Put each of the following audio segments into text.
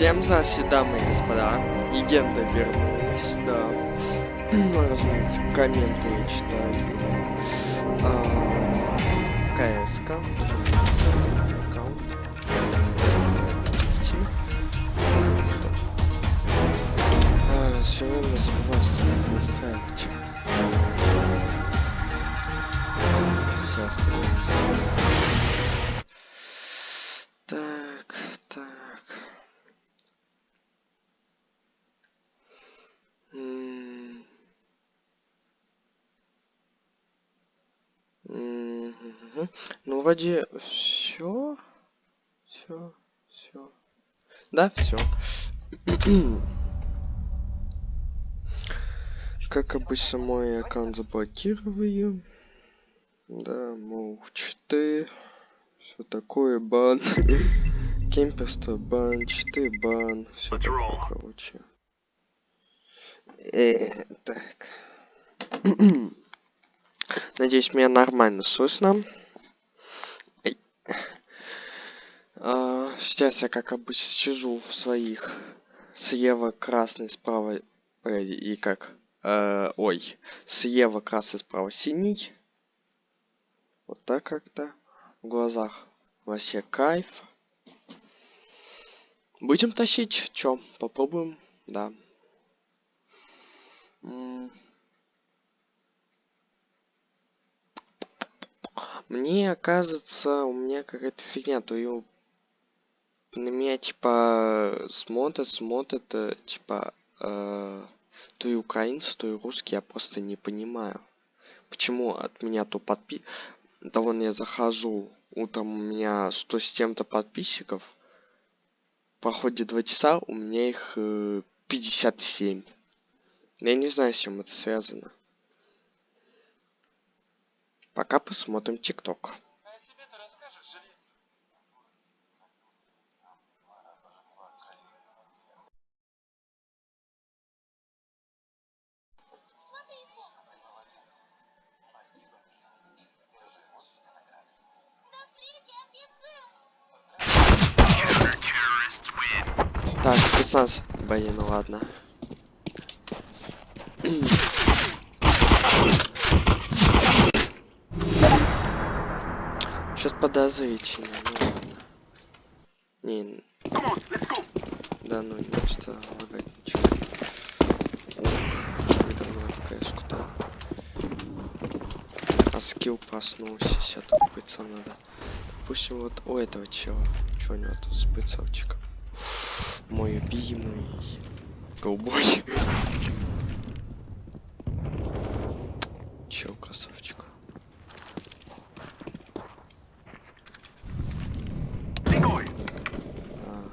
А, всем здравствуйте, дамы и господа. Легенда вернулась, да. Ну, разумеется, комменты я читаю. А, КСК. Аккаунт. А, время забываю настраивать. Ну, вроде все. Все. Все. Да, все. Как обычно, мой аккаунт заблокирую. Да, мол, читы. Все такое, бан. Кемперство, бан, читы, бан. Все такое, короче. Э, так. Надеюсь, меня нормально слышно. А, сейчас я, как обычно, сижу в своих слева красный, справа э, и как э, ой, слева красный, справа синий. Вот так как-то. В глазах вообще кайф. Будем тащить? Чё? Попробуем? Да. Мне кажется, у меня какая-то фигня, то ее на меня типа смотрят, смотрят, типа э, то и украинцы, то и русские, я просто не понимаю. Почему от меня то подпи... Да вон я захожу, утром у меня 100 с чем-то подписчиков. Проходит 2 часа, у меня их э, 57. Я не знаю, с чем это связано. Пока посмотрим ТикТок. Спецназ. Блин, ну ладно. Сейчас подозрительно, ну ладно. Не, да ну не что лагать ничего. Вы давно в кэшку-то. А скилл проснулся, сейчас тут пыться надо. Допустим, вот у этого чела. Чего у него тут с пыцовчиком? Мой любимый. Голубой. Чел красавчик. А.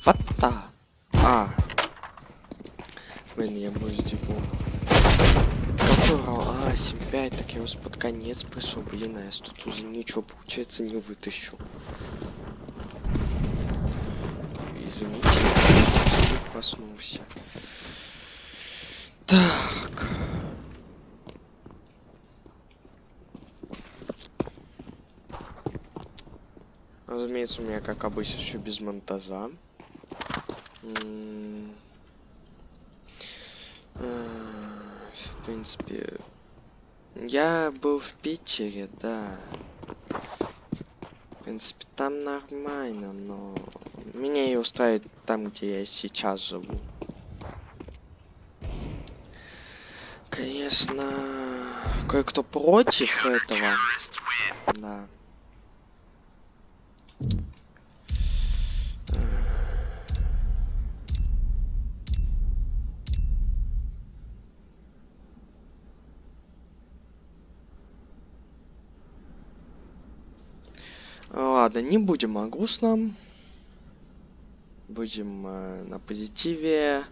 Фата. А. Блин, я боюсь дебу. Это раунд? А, 7-5, так я вас под конец пришел. Блин, а я тут уже ничего, получается, не вытащу. Извините, я проснулся. Так. Разумеется, у меня, как обычно, все без монтажа. М, а, В принципе, я был в Питере, да. В принципе, там нормально, но меня и устраивает там, где я сейчас живу. Конечно, кое-кто против этого. Да. Ладно, не будем о грустном. Будем э, на позитиве.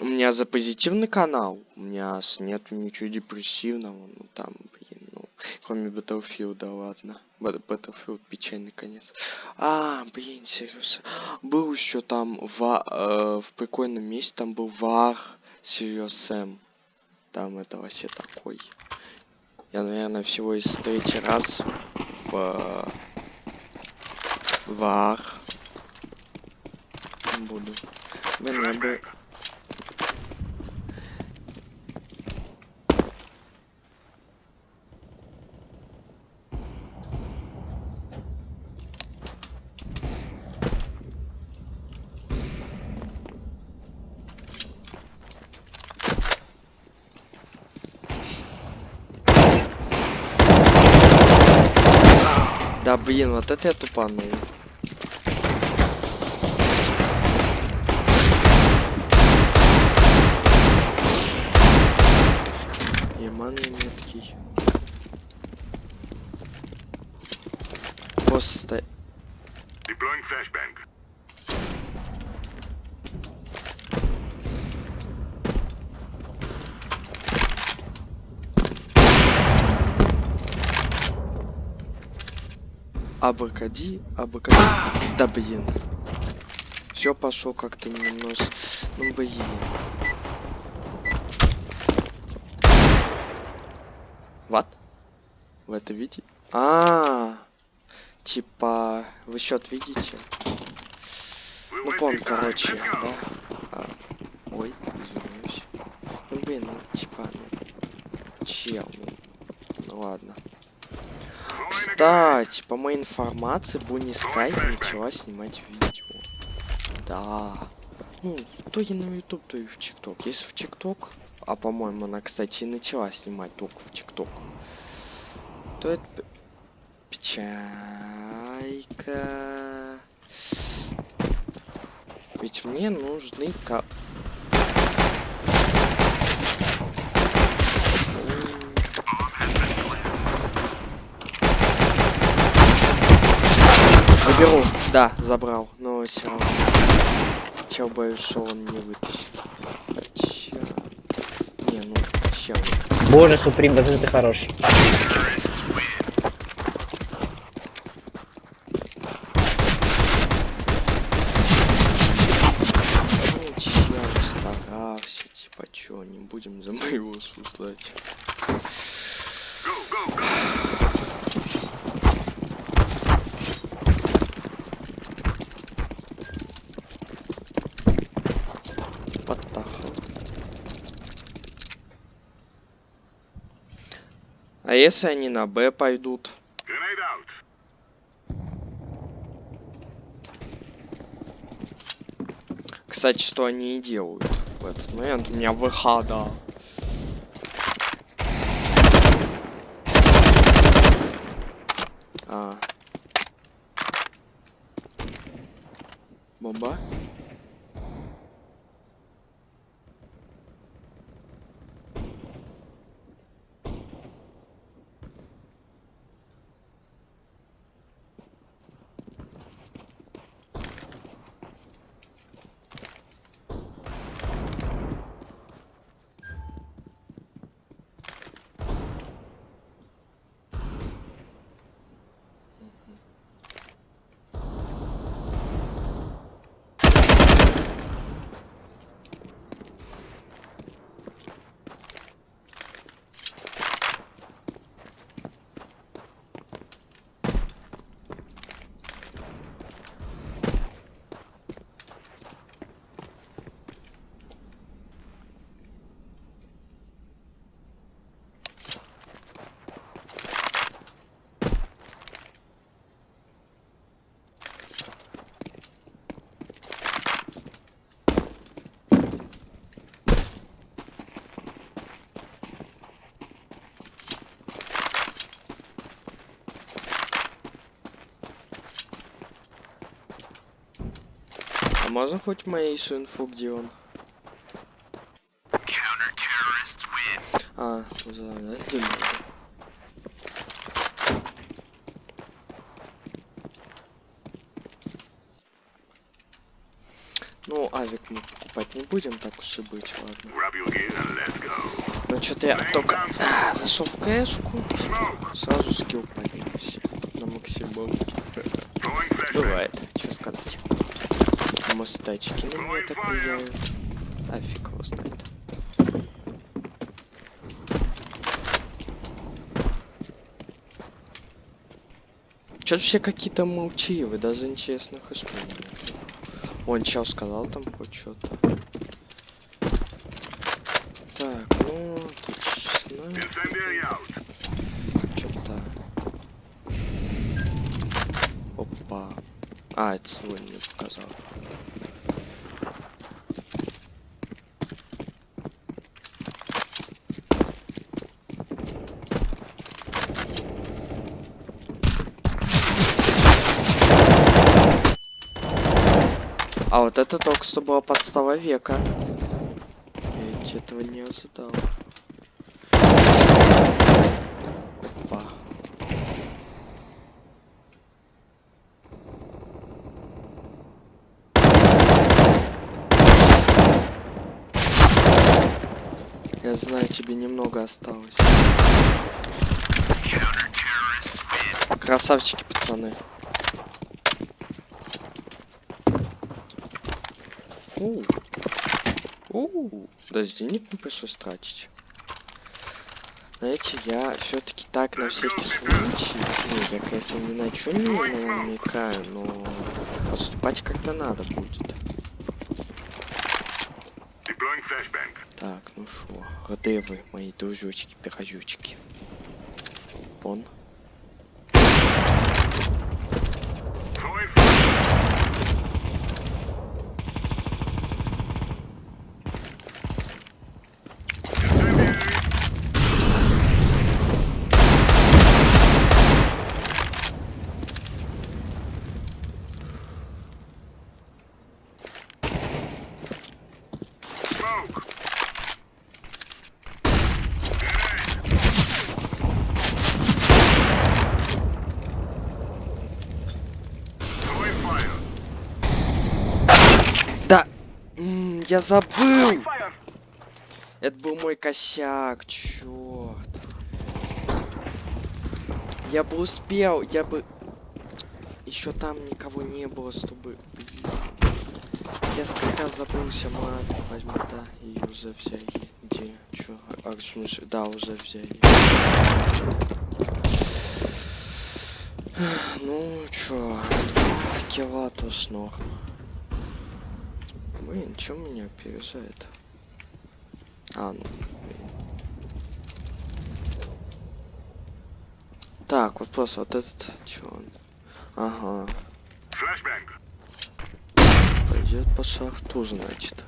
У меня за позитивный канал. У меня с нету ничего депрессивного. Ну там, блин, ну. Кроме Battlefield, ладно. Бат- Battlefield печальный конец. А, блин, серьезно. Был еще там ва- э, в прикольном месте, там был Вар Sam. Там это вообще такой. Я, наверное, всего из третий раз в вар буду. Блин, я бы... Да блин, вот это я тупанул. Абракади, абракади. Да блин. Все пошел как-то немножко. Ну блин. Вот. Вы это видите? А, -а, а, типа, вы счет видите? Ну, пон, короче, да. А, ой, извиняюсь. Ну, блин, ну, типа, ну, чел, ну, ну ладно. Кстати, по моей информации, Бонни Скай начала снимать видео. Да. Ну, то и на YouTube, то и в ТикТок. Если в ТикТок, а по-моему, она, кстати, и начала снимать только в ТикТок, то это п- печалька. Ведь мне нужны ка... Заберу. Да, забрал. Но все равно. Чел боюсь, что он не вытащит. Хотя... Не, ну, чел. Боже, Суприм, да ты хороший. Ну, чел старался, типа, чё, не будем за моего осуждать. Если они на Б пойдут? Кстати, что они и делают в этот момент. У меня ВХ, да. А. Бомба? Можно хоть моей инфу, где он? А, надо. Ну, авик мы покупать не будем, так уж и быть, ладно. Ну, что-то я только а, зашел в кэшку, сразу скилл поднялся на flashbang. Бывает, что сказать. Камус тачки. Ну, я так не делаю. Его знает. Чё все какие-то молчивы даже интересно хп Он чел сказал там хоть что-то. Так, ну, тут 16. Что-то. Опа. А, это свой не показал. Вот это только что была подстава века. Я этого не ожидал. Опа. Я знаю, тебе немного осталось. Красавчики, пацаны. У. У. Даже денег не пришлось тратить. Знаете, я все-таки так на всякий случай, ну, я, конечно, ни на чем не намекаю, но поступать как-то надо будет. Так, ну шо, вы, мои дружочки, пирожочки? Пон. Throwing fire. Incendiary. Smoke. Grenade. Throwing fire. Да! М, я забыл! Это был мой косяк, черт. Я бы успел, я бы... Еще там никого не было, чтобы... Я как раз забылся, ладно, возьму, да, и уже взяли. Где? Чё? А, в смысле, да, уже взяли. Ну, чё, кила тоже норм. Блин, чё меня опережает? А, ну, блин. Так, вот просто вот этот, чё он? Ага, Flashbang. пойдет по шахту, значит.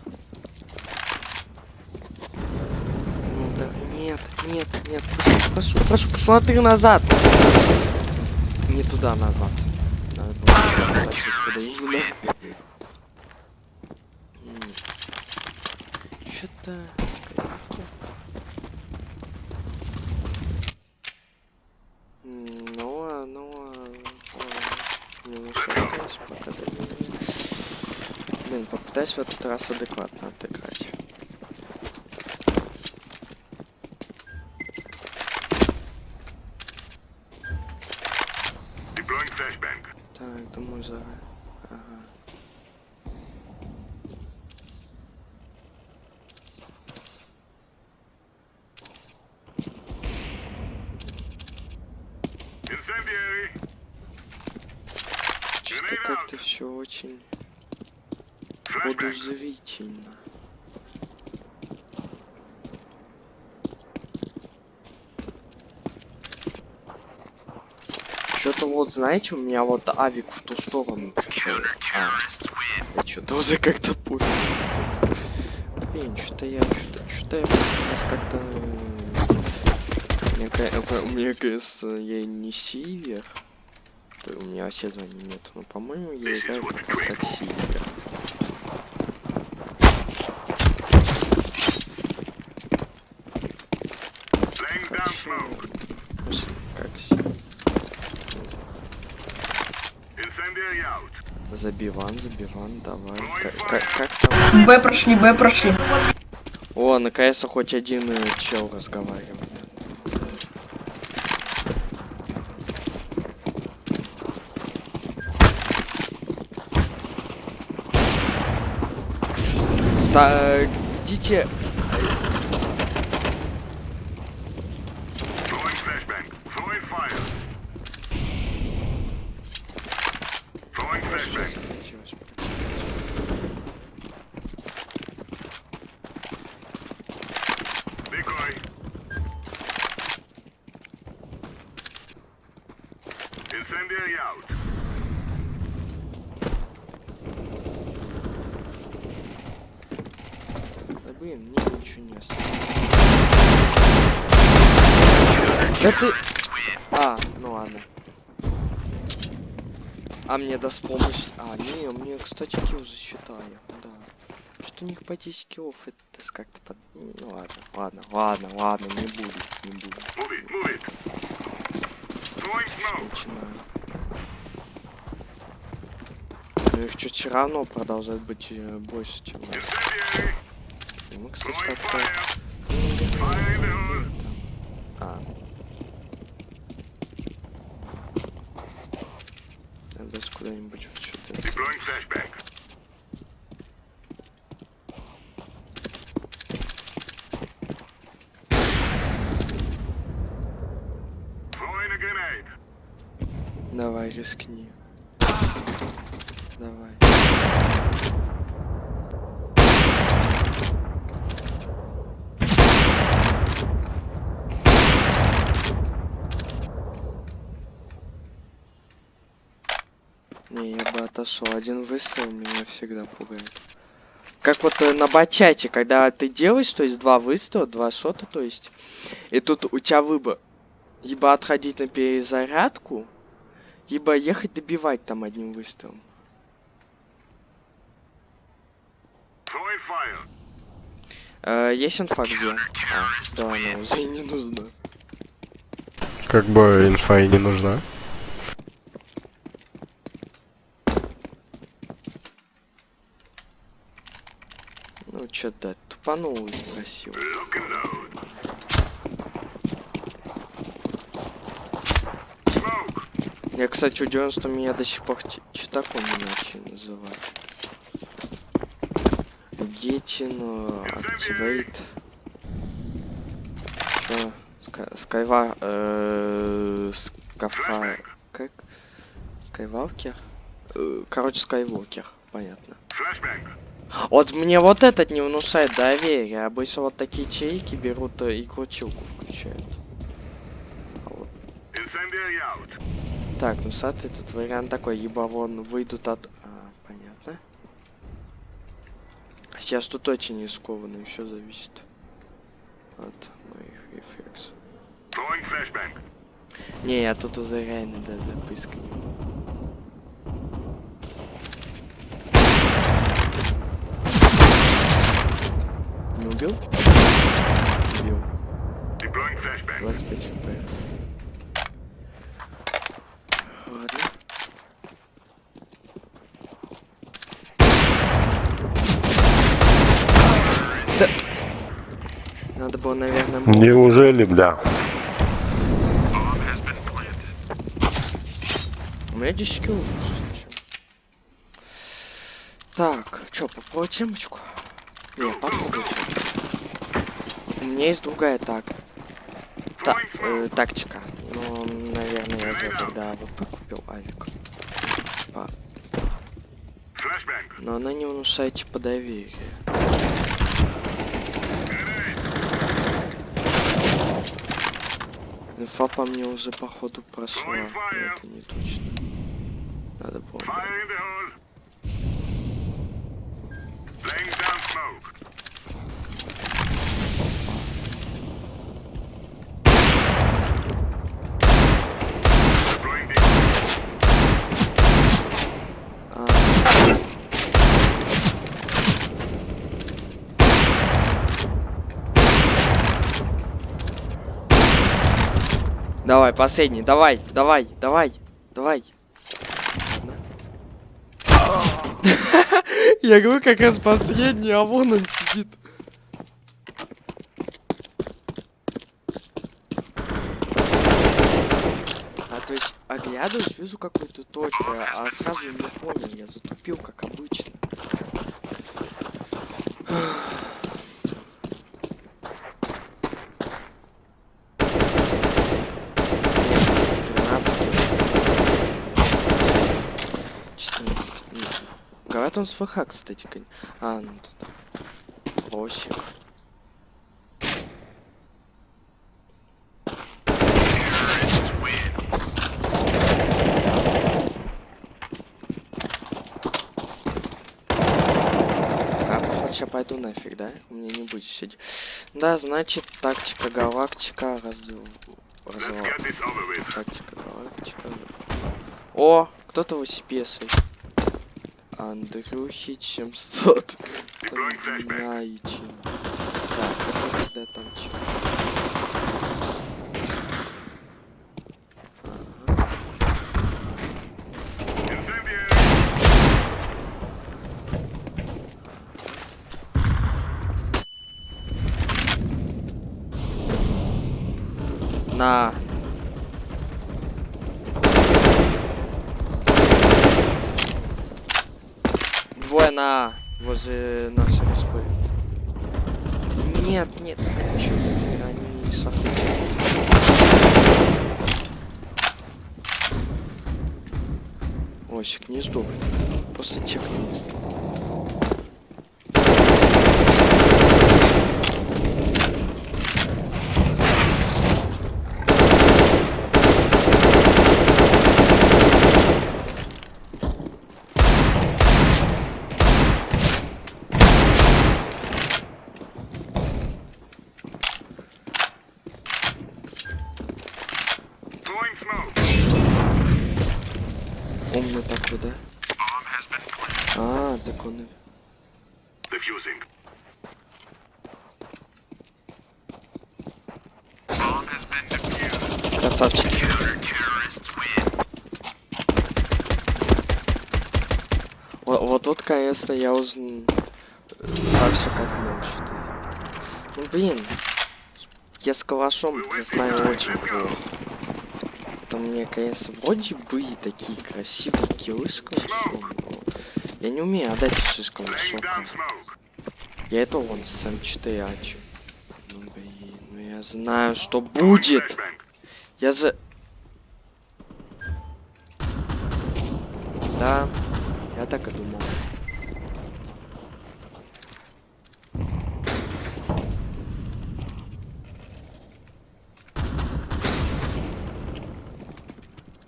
Ну да, нет, нет, нет, прошу, прошу, прошу, посмотри назад. Не туда, назад. Надо было. Что-то... Ну, а, ну, а, а, не мешайтесь, пока. Блин, попытаюсь в этот раз адекватно отыграть. Deploying flashbang. Так, думаю, за... Ага. Incendiary. Что-то Grenade как-то out. все очень Flashbang. подозрительно. Что-то вот, знаете, у меня вот авик в ту сторону. что-то- А, уже как-то путаю. Блин, что-то я, что-то, что-то я как-то... э, Мне, ка- у кажется, я не сивер. У меня вообще звания нет. Но, по-моему, я играю как сивер. Забиван, забиван, давай. Как, как, там? Б прошли, Б прошли. О, наконец-то хоть один э, чел разговаривает. Так, идите. Throwing flashbang. Throwing fire. Incendiary out. Да блин, мне ничего не осталось. Да ты... А, ну ладно. А мне даст помощь. А, не, мне, кстати, килл засчитали. Да. Что у них по 10 киллов, это как-то под... Ну ладно, ладно, ладно, ладно, не буду, не буду. Smoke. Начинаю. Ну их чуть все равно продолжает быть э, больше, чем... Мы, кстати, как-то... Ну, the hole. А. Надо куда-нибудь вот сюда. Deploying flashbang. Throwing a grenade. Давай, рискни. Давай. Не, я бы отошел. Один выстрел меня всегда пугает. Как вот э, на бачате, когда ты делаешь, то есть два выстрела, два шота, то есть, и тут у тебя выбор. Либо отходить на перезарядку, либо ехать добивать там одним выстрелом. Э, есть инфа где? А, да, она уже и не нужна. Как бы инфа и не нужна. Дать, тупанул и спросил. Я, кстати, удивлен, что меня до сих пор читаком не начали называть. Гетин, Активейт. Ска- Скайва... э, Скафа... Как? Скайвалкер? Э, Короче, Скайвокер, понятно. Flashbang. Вот мне вот этот не внушает доверия. Обычно вот такие чайки берут и крутилку включают. А вот. Так, ну смотри, тут вариант такой, либо вон выйдут от... А, понятно. Сейчас тут очень рискованно, все зависит от моих рефлексов. Не, я тут уже реально даже запыскнул. Не убил? Убил. Flashbang. 25 хп. Ладно. Да. Надо было, наверное, молот. Неужели, бля? У меня 10 kill ов. слушай. Так, чё, попробуй темочку? Не, попробуй. У меня есть другая так. Та- э, тактика. Ну, наверное, я зря тогда AWP купил авик. Flashbang. но она не внушает типа доверия. Инфа по мне уже походу прошла. но Это не точно. Надо было. Fire in the hole. Laying down smoke. Deploying the А, Давай, последний, давай, давай, давай, давай. Я говорю, как раз последний, а вон он сидит. А то есть оглядываюсь, вижу какую-то точку, а сразу не понял, я затупил, как обычно. Какая там с ФХ, кстати, конь? А, ну тут лосик. А, ну пойду нафиг, да? У меня не будет сидеть. Да, значит, тактика галактика разв... Тактика галактика. О, кто-то в CPS. Андрюхи, чем сот. Знаете. Так, а это когда там чё? На. На возле нашей респы. Нет, нет, чё они. Осик, не сдох. После тех не Красавчики. Вот, вот тут, конечно, я узнал дальше как может. Ну блин, я с калашом я знаю очень плохо. Там мне, конечно, вроде бы такие красивые киллы с калашом, я не умею отдать высоко. down smoke. Я это вон с М4 ачу. Ну блин, ну я знаю, что будет. Я за... Да, я так и думал.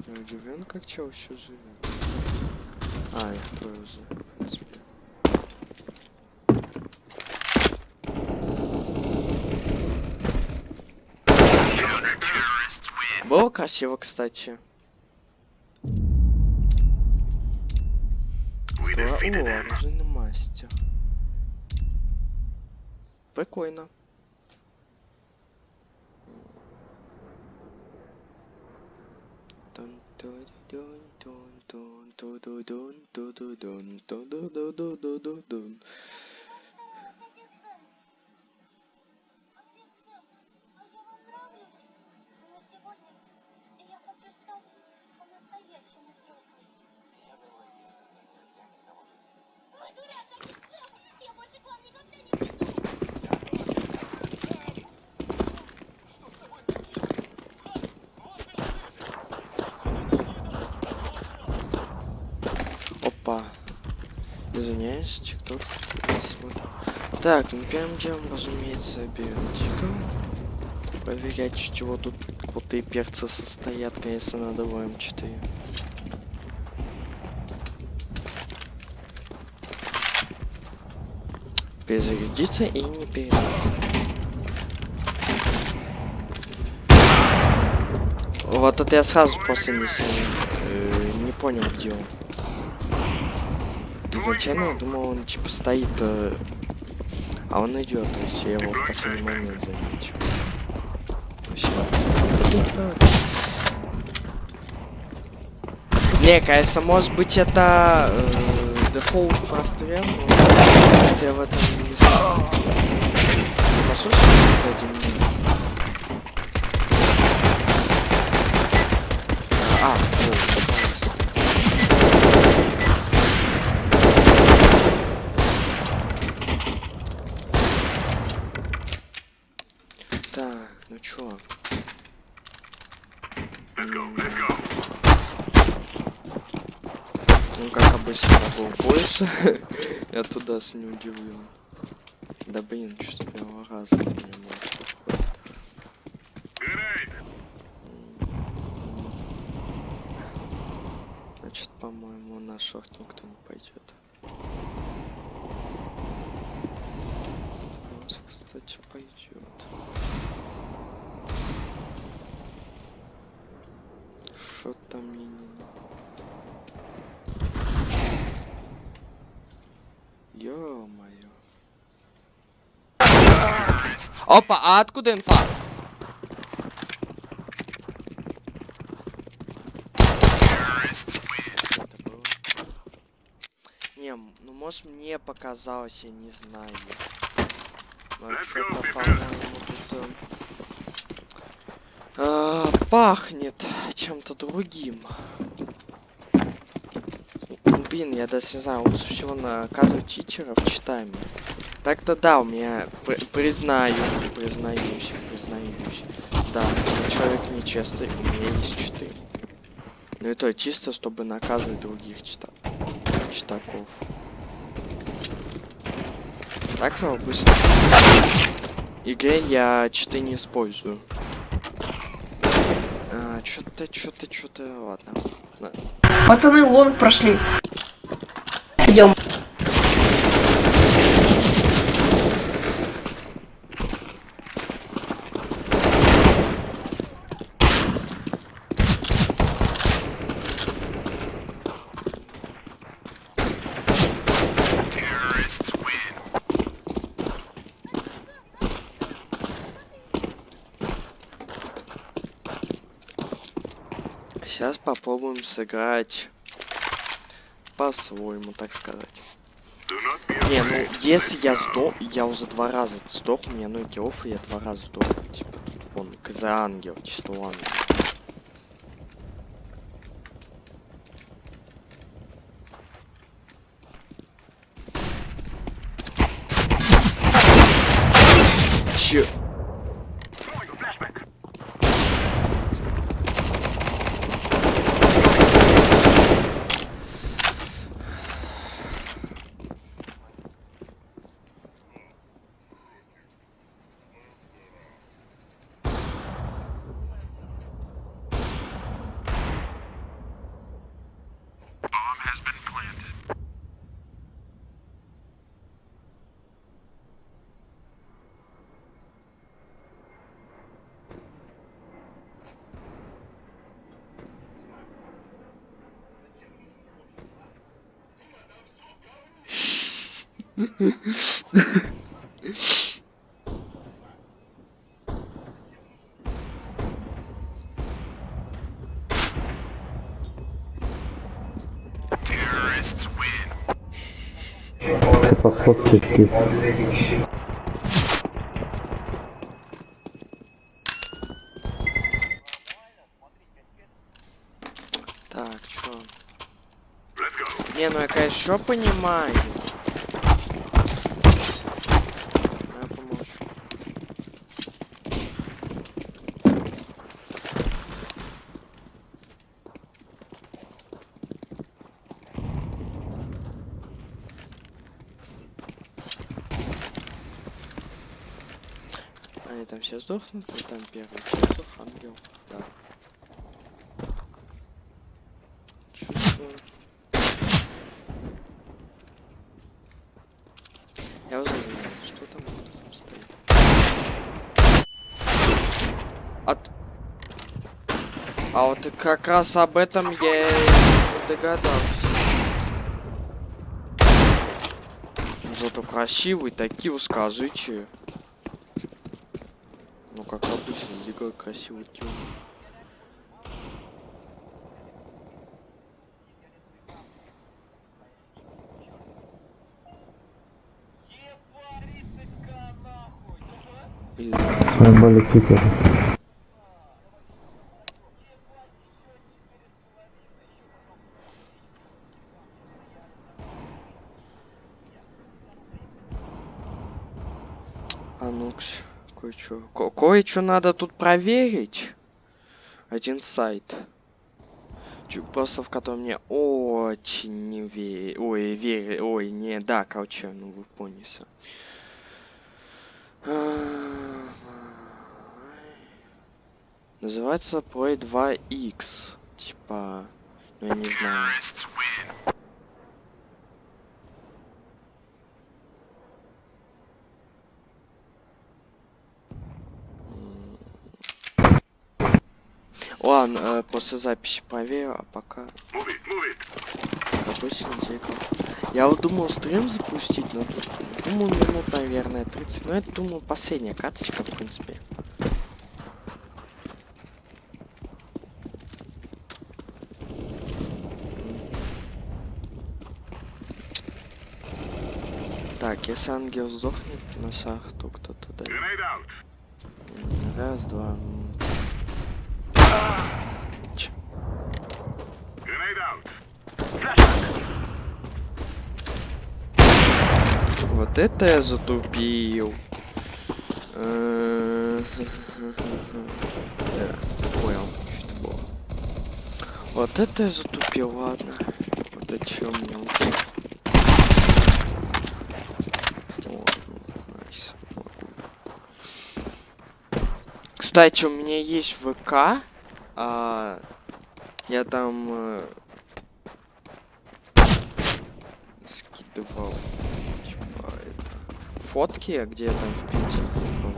Я удивлен, как чел еще живет. А, их трое уже, в принципе. Counter-terrorists win. Было красиво, кстати. Оружейный мастер. Прикольно. Дун-дун-дун-дун-дун-дун-дун-дун-дун-дун-дун-дун-дун-дун. Извиняюсь, тикток. Так, ну первым разумеется, берем. Проверять, чего тут крутые перцы состоят, конечно, надо в М4. Перезарядиться и не передаться. Вот это я сразу после миссии э, не понял, где он. Изначально я думал, он типа стоит, э, а он идет, то есть я его в последний момент заметил. Не, конечно, может быть это э, дефолт прострел, но я в этом не знаю. А, о, попался. Так, ну чё? Let's go. Let's go. Ну, как обычно, был больше. Я туда с не удивлен. Да блин, что с первого раза не. Значит, по-моему, на шорт никто не пойдет. кстати, пойдет. Что там мне не надо? Ё-моё. Опа, а откуда инфа? Это было? Не, ну может мне показалось, я не знаю. Э, а, пахнет чем-то другим. Блин, я даже не знаю, лучше всего наказывать читеров читаем. Так-то да, у меня при- признаю, признаюсь, признаюсь. Да, человек нечестный, у меня есть читы. Ну и то чисто, чтобы наказывать других чита... читаков. Так-то в обычной игре я читы не использую. А, чё-то, чё-то, чё-то, ладно. Пацаны лонг прошли. Сейчас попробуем сыграть по-своему, так сказать. Не, ну если я сдох, я уже два раза сдох, у меня ну киллов, и я два раза сдох. Типа тут вон, КЗ ангел, чисто ангел. Terrorists win. Так, чё? Не, ну я, конечно, понимаю. Я помолчу. Сдохнут, и там первый сдох, ангел, да. Я знаю, что там, кто там стоит. От... А вот как раз об этом я догадался. Зато красивый, такие. Ну как обычно, дико красивый килл. Или- А ну-ка, кое-что. Ко- Кое-что надо тут проверить. Один сайт. Просто в котором мне очень не ве... Ой, верю... Ой, не... Да, короче, ну вы поняли. Называется Play 2X. Типа... Ну, я не знаю. Ладно, э, после записи проверю, а пока допустим тикал. Я вот думал стрим запустить, но тут думал минут, наверное, 30. Но это думал последняя каточка, в принципе. Так, если ангел сдохнет на сах, то кто-то да. Grenade out. Раз, два. Вот это я затупил. Э, Да, понял, что это было. Вот это я затупил, ладно. Вот о чем мне. Кстати, у меня есть ВК. а, я там э, скидывал фотки, где я там в Питере был.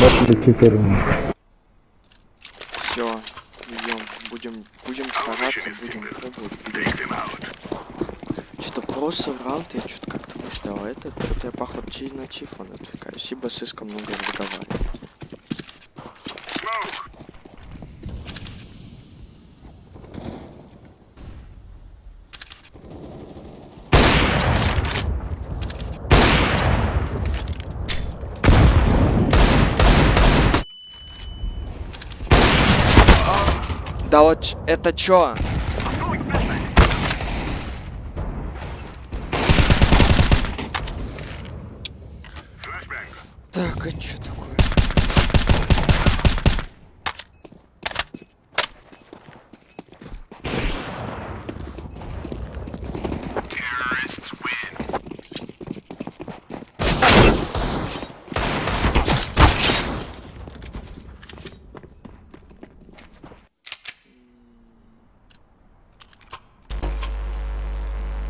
Бачили 14. На чифон отвлекаюсь, ибо слишком много разговариваю. Да вот это чё? Flashbang. Так, а чё такое?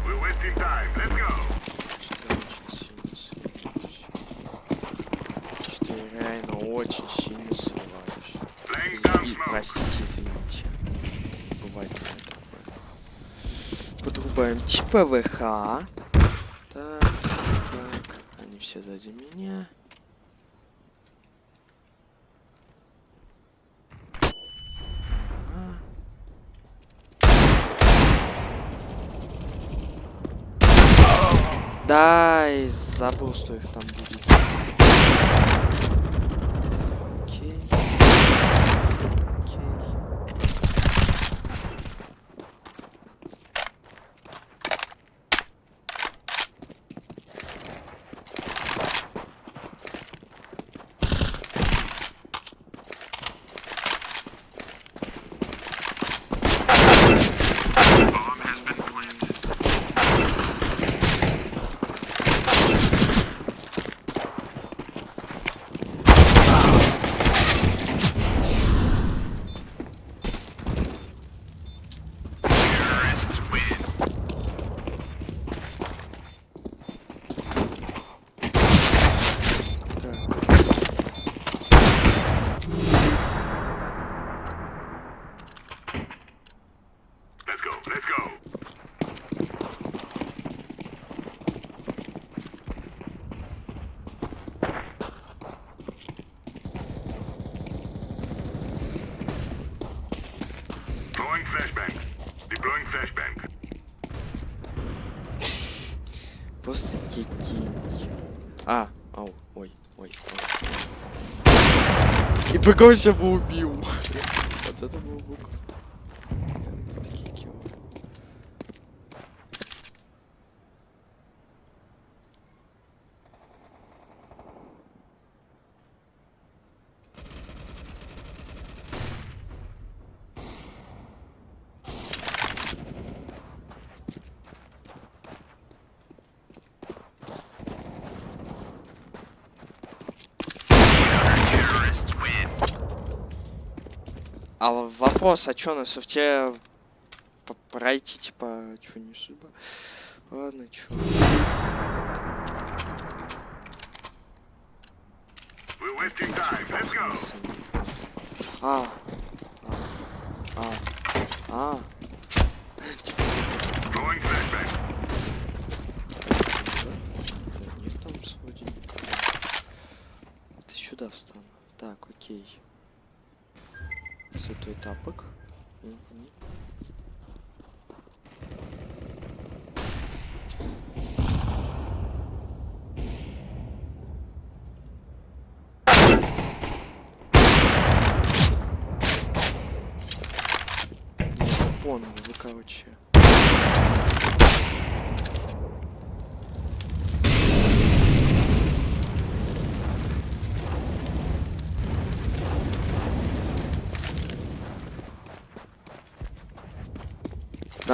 We're wasting time. Let's go. Что я реально очень сильно сомневаюсь. Laying down И, smoke. простите, извините. Бывает у меня такое. Подрубаем типа ВХ. Так, так. Они все сзади меня. Да, и забыл, что их там будет. И прикол себя бы убил. Вот это был бук. Вопрос, а чё на софте пройти, типа, чё не судьба? Ладно, чё. А. А. А. А. Throwing flashbang. Да нет там вроде никого. Это сюда встану. Так, окей. Святой тапок. Понял, вы короче.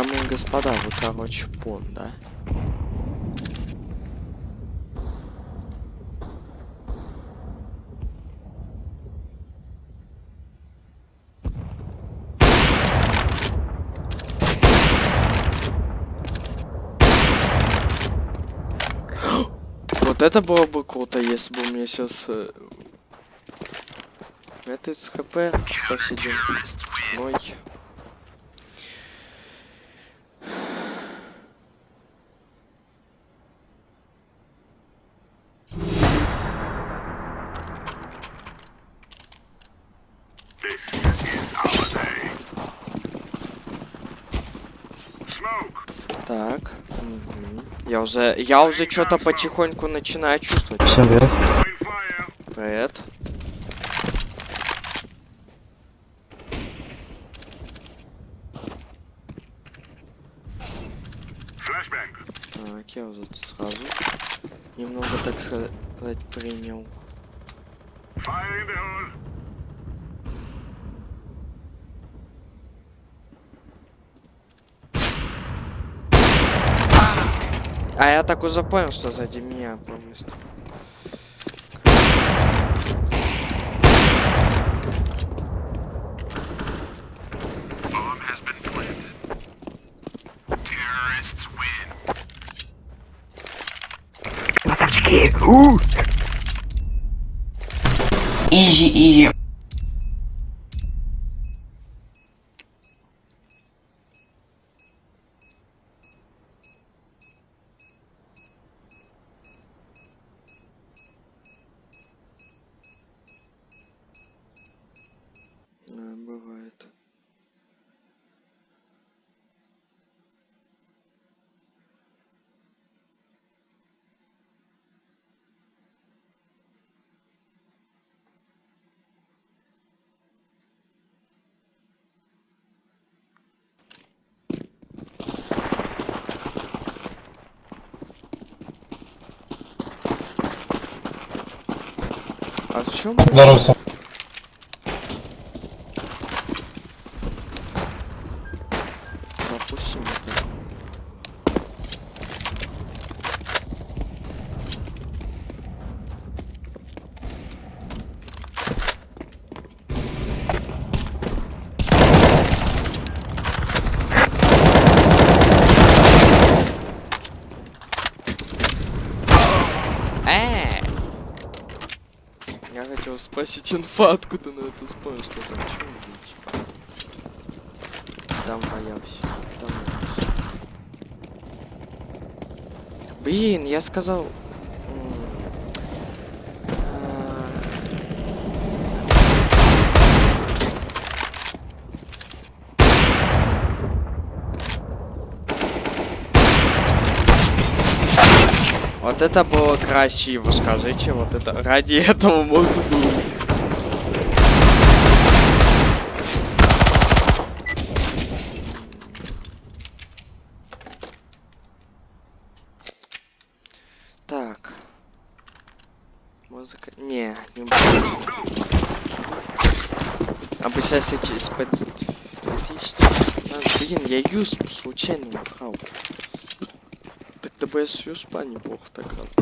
Дамы и господа, вы, короче, пон, да? Вот это было бы круто, если бы у меня сейчас... Это из хп посидим. Ой. Я уже, я уже что-то потихоньку начинаю чувствовать. Всем привет. Привет. Так, я уже тут сразу немного, так сказать, принял. Fire in the hole. А я так уже понял, что сзади меня полностью. Bomb has А в чем? Здорово, Допустим, это. Э! Хотел спросить инфа, откуда на это вспомнил, что там чего типа. Там боялся. Там боялся. Блин, я сказал. м, а, Это было красиво, скажите, вот это ради этого можно было. Так. Музыка. Не, не буду. А бы сейчас эти из-под 2000. А, блин, я юз случайно украл. С юспа неплохо так раз.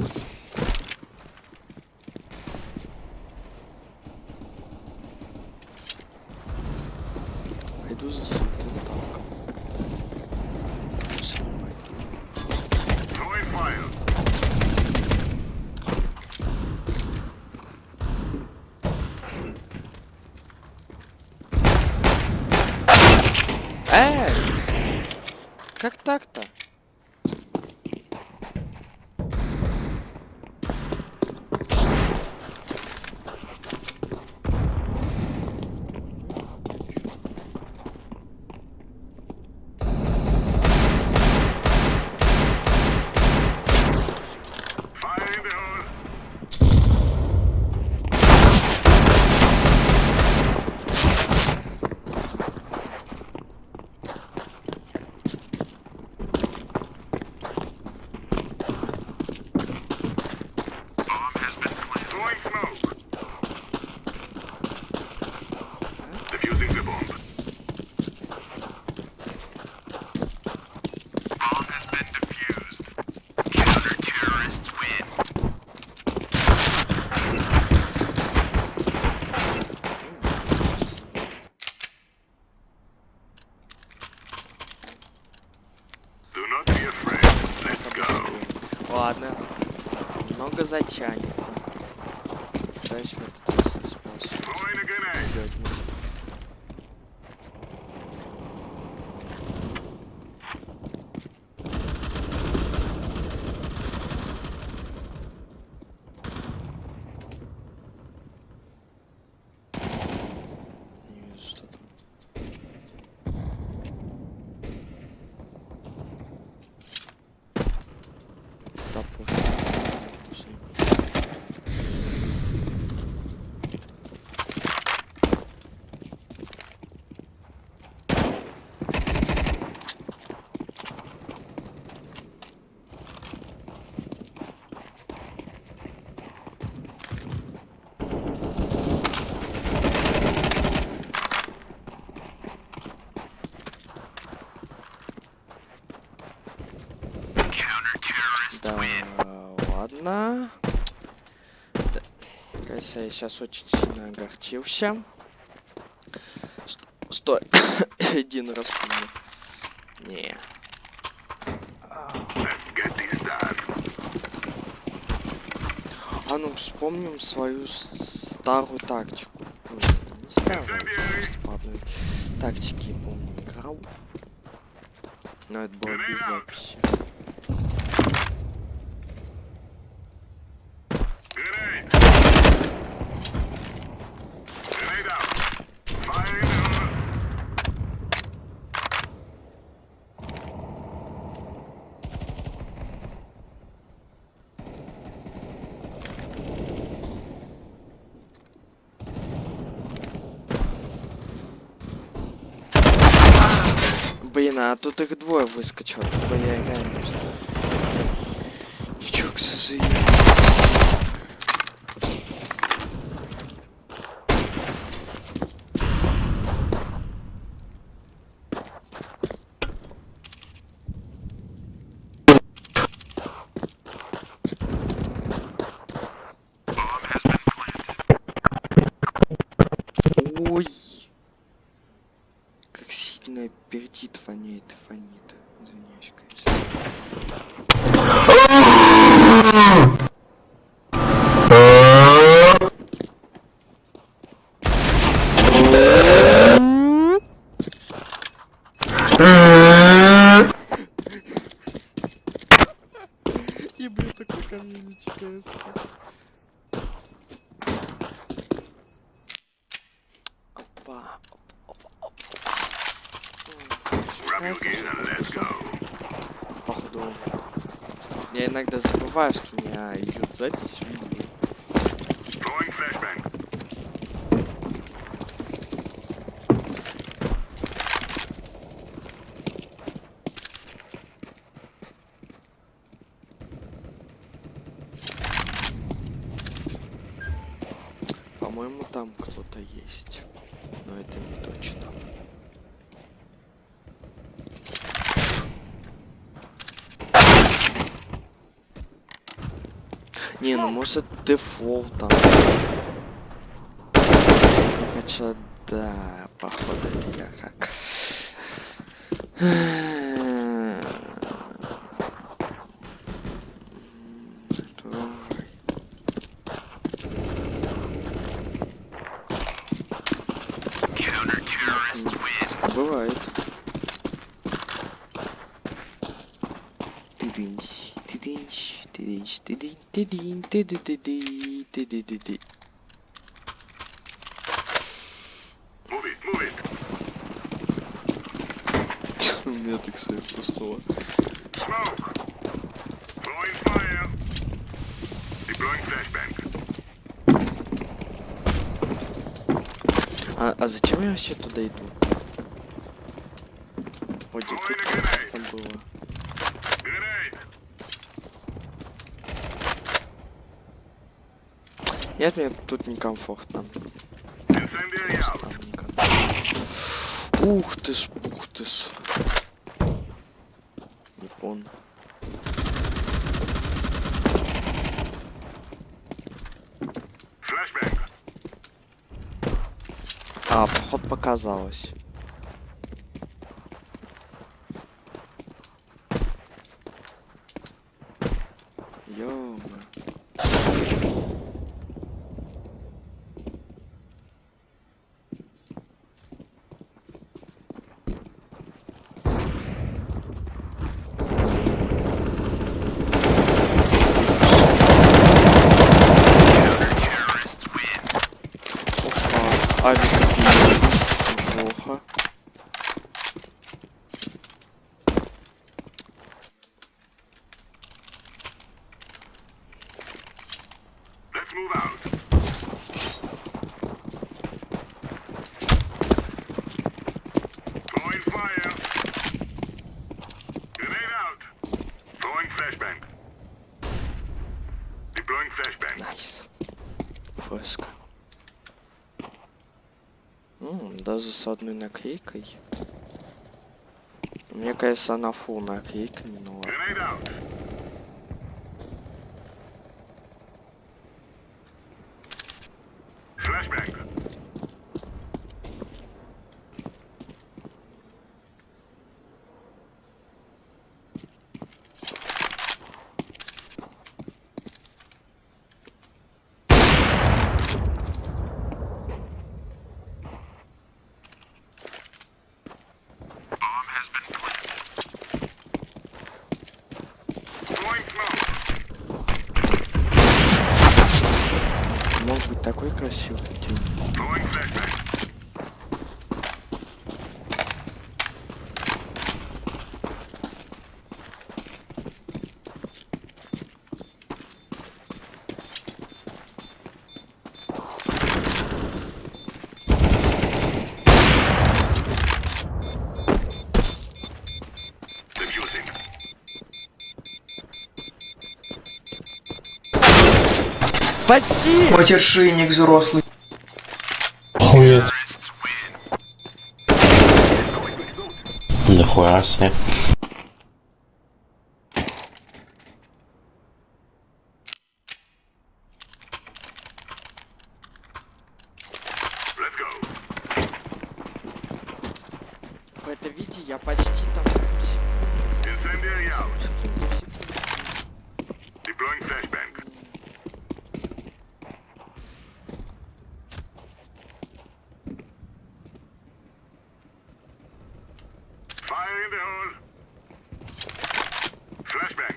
казачане. сейчас очень сильно огорчился. Стой. Один раз. Не. А ну вспомним свою старую тактику. Не старую, тактики, помню, играл. Но это было без записи. а тут их двое выскочило. Ничего, к сожалению. болтом. Хотя, да, походу это я как. Бывает. It, move it. У меня так. Deploying flashbang. А, а зачем я вообще туда иду? Ой, Throwing тут было. Нет, мне тут некомфортно. Ух ты ж, ух ты ж. Flashbang. А, поход показалось. Опа, авик неплохо. Let's одной наклейкой. Мне кажется, она фул наклейками, но ладно. Спаси! Матершинник взрослый. Хует. Нихуя себе. Let's go. В это виде я почти там. Incendiary out. Deploying flashbang. Fire in the hole. Flashbang.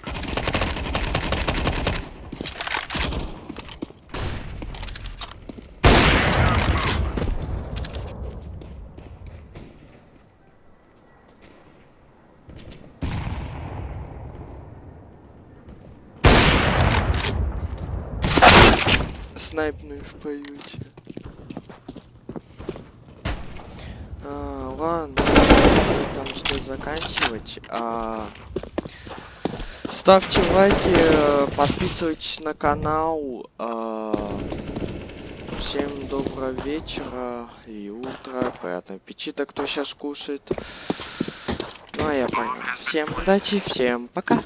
Снайпную в поюте. А, ладно, там что заканчивать. А, ставьте лайки, э, подписывайтесь на канал. а, всем доброго вечера и утра, приятного аппетита, кто сейчас кушает. Ну а я понял. Всем удачи, всем пока.